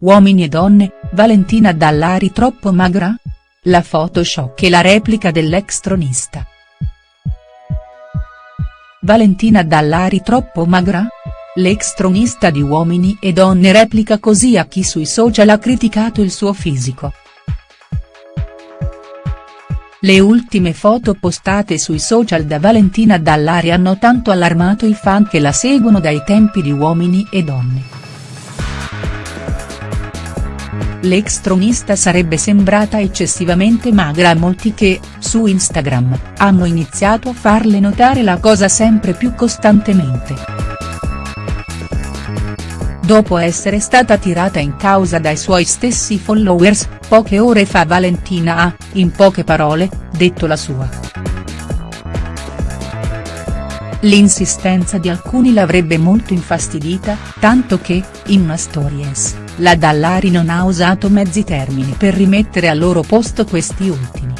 Uomini e donne, Valentina Dallari troppo magra? La Photoshop e la replica dell'ex tronista. Valentina Dallari troppo magra? L'ex tronista di Uomini e Donne replica così a chi sui social ha criticato il suo fisico. Le ultime foto postate sui social da Valentina Dallari hanno tanto allarmato i fan che la seguono dai tempi di Uomini e Donne. L'ex tronista sarebbe sembrata eccessivamente magra a molti che, su Instagram, hanno iniziato a farle notare la cosa sempre più costantemente. Dopo essere stata tirata in causa dai suoi stessi followers, poche ore fa Valentina ha, in poche parole, detto la sua. L'insistenza di alcuni l'avrebbe molto infastidita, tanto che, in una stories, la Dallari non ha usato mezzi termini per rimettere al loro posto questi ultimi.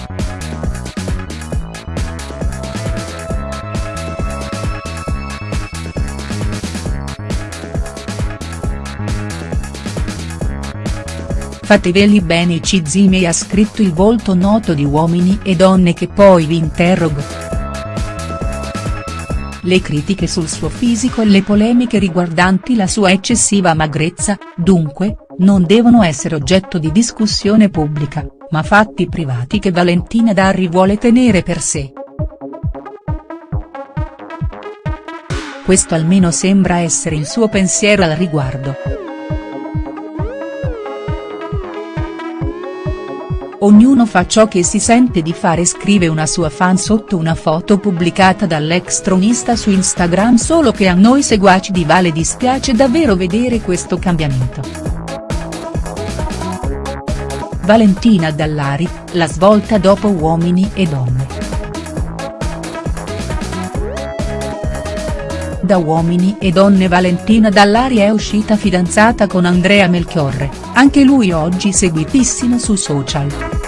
Fateveli bene i Cizime ha scritto il volto noto di uomini e donne che poi vi interrogo. Le critiche sul suo fisico e le polemiche riguardanti la sua eccessiva magrezza, dunque, non devono essere oggetto di discussione pubblica, ma fatti privati che Valentina Darri vuole tenere per sé. Questo almeno sembra essere il suo pensiero al riguardo. Ognuno fa ciò che si sente di fare scrive una sua fan sotto una foto pubblicata dall'ex tronista su Instagram solo che a noi seguaci di Vale dispiace davvero vedere questo cambiamento. Valentina Dallari, la svolta dopo Uomini e Donne. Da Uomini e Donne Valentina Dallari è uscita fidanzata con Andrea Melchiorre, anche lui oggi seguitissimo su social.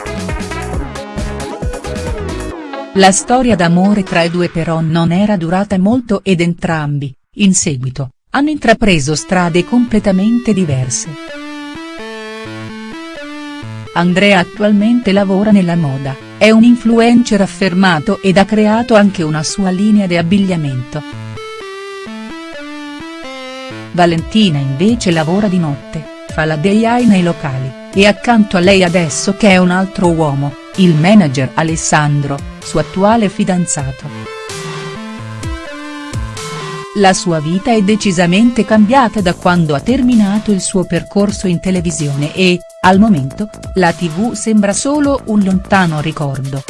La storia d'amore tra i due però non era durata molto ed entrambi, in seguito, hanno intrapreso strade completamente diverse. Andrea attualmente lavora nella moda, è un influencer affermato ed ha creato anche una sua linea di abbigliamento. Valentina invece lavora di notte, fa la DIY nei locali, e accanto a lei adesso che è un altro uomo, il manager Alessandro, suo attuale fidanzato. La sua vita è decisamente cambiata da quando ha terminato il suo percorso in televisione e, al momento, la tv sembra solo un lontano ricordo.